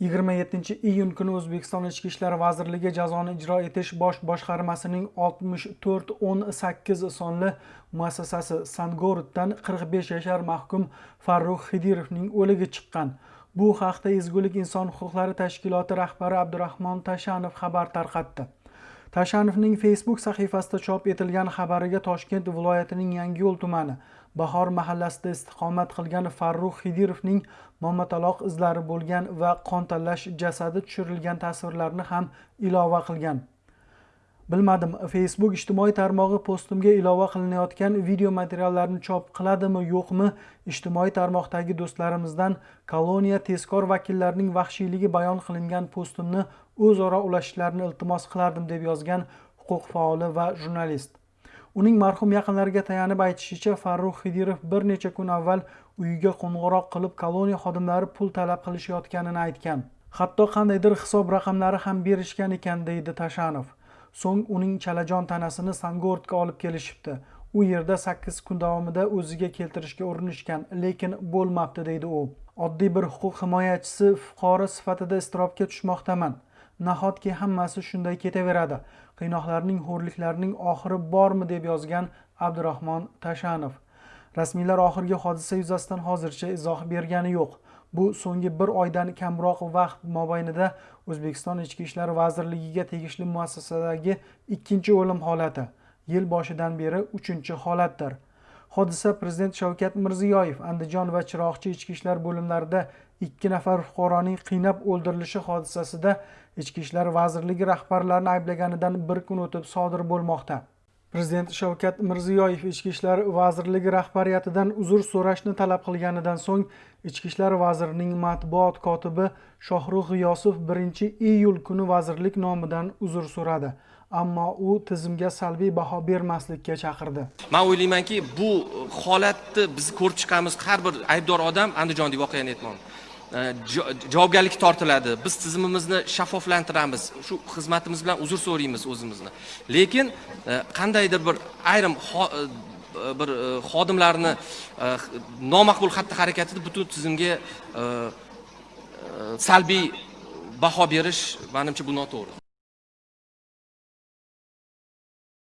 27 iyun kuni O'zbekiston Ichki ishlar vazirligi jazoni ijro etish bosh boshqarmasining 6418 sonli muassasasi Sangoruddan 45 yashar mahkum Farruh Xidirovning o'ligi chiqqan. Bu haqda Ezgulik inson huquqlari tashkiloti rahbari Abdurahmon Tashanov xabar tarqatdi. Tashanovning Facebook sahifasida chop etilgan xabariga Toshkent viloyatining Yangiyo'l tumani Bahor mahallasida istiqomat qilgan Farruh Xidirovning momataloq izlari bo'lgan va qon tanlash jasadi tushirilgan tasvirlarni ham ilova qilgan. Bilmadim, Facebook ijtimoiy tarmog'i postimga ilova qilinayotgan video materiallarni chop qiladimi, yo'qmi? Ijtimoiy tarmoqdagi do'stlarimizdan koloniya tezkor vakillarining vahshiyligi bayon qilingan postimni o'zaro ulashishlarini iltimos qilardim deb yozgan huquq faoli va jurnalist. uning marhum yaqinlariga tayanib aytishicha farruh xidirov bir necha kun avval uyiga qo'ng'iroq qilib koloniya xodimlari pul talab qilishayotganini aytgan hatto qandaydir hisob raqamlari ham berishgan ekan deydi tashanov so'ng uning chalajon tanasini sangortga olib kelishibdi. U yerda sakkiz kun davomida o'ziga keltirishga urinishgan lekin bo'lmabdi deydi u. Oddiy bir huquq himoyachisi fuqaro sifatida iztirobga tushmoqdaman. Nahotki hammasi shunday ketaveradi? Qiynoqlarning xo'rliklarning oxiri bormi deb yozgan abdurahmon tashanov. Rasmiylar oxirgi hodisa yuzasidan hozircha izoh bergani yo'q. Bu so'nggi bir oydan kamroq vaqt mobaynida o'zbekiston ichki ishlar vazirligiga tegishli muassasadagi ikkinchi o'lim holati yil boshidan beri uchinchi holatdir. Hodisa prezident shavkat mirziyoyev andijon va chiroqchi ichki ishlar bo'limlarida ikki nafar fuqaroning qiynab o'ldirilishi hodisasida ichki ishlar vazirligi rahbarlarini ayblaganidan bir kun o'tib sodir bo'lmoqda. Prezident shavkat mirziyoyev ichki ishlar vazirligi rahbariyatidan uzr so'rashni talab qilganidan so'ng ichki ishlar vazirining matbuot kotibi shohrux g'iyosov 1 iyul kuni vazirlik nomidan uzr so'radi. Ammo u tizimga salbiy baho bermaslikka chaqirdi. Man o'ylaymanki bu holatni biz ko'rib chiqamiz. Har bir aybdor odam andijondagi voqeani aytmoqman Э, javobgarlikka tortiladi. Biz tizimimizni shaffoflantiramiz shu xizmatimiz bilan uzr so'raymiz o'zimizni. Lekin e, qandaydir bir ayrim e, bir e, xodimlarni nomaqbul xatti harakatida butun tizimga salbiy baho berish manimcha bu noto'g'ri.